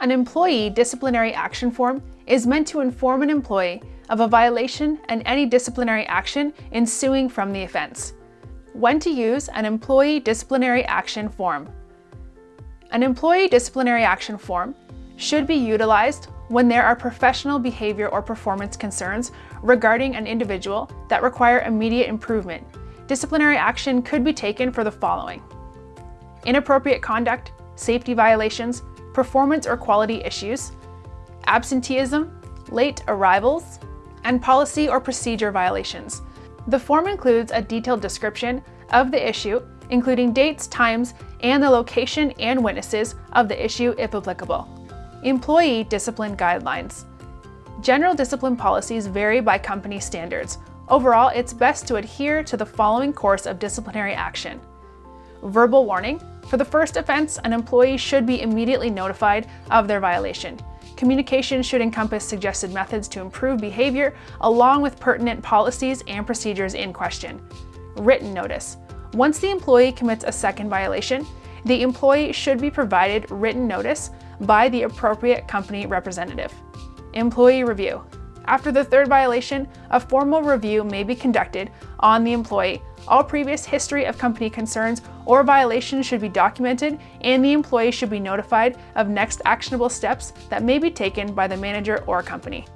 An employee disciplinary action form is meant to inform an employee of a violation and any disciplinary action ensuing from the offense. When to use an employee disciplinary action form. An employee disciplinary action form should be utilized when there are professional behavior or performance concerns regarding an individual that require immediate improvement. Disciplinary action could be taken for the following. Inappropriate conduct, safety violations, performance or quality issues, absenteeism, late arrivals, and policy or procedure violations. The form includes a detailed description of the issue, including dates, times, and the location and witnesses of the issue if applicable. Employee Discipline Guidelines General discipline policies vary by company standards. Overall, it's best to adhere to the following course of disciplinary action. Verbal warning. For the first offense, an employee should be immediately notified of their violation. Communication should encompass suggested methods to improve behavior, along with pertinent policies and procedures in question. Written notice. Once the employee commits a second violation, the employee should be provided written notice by the appropriate company representative. Employee review. After the third violation, a formal review may be conducted on the employee. All previous history of company concerns or violations should be documented and the employee should be notified of next actionable steps that may be taken by the manager or company.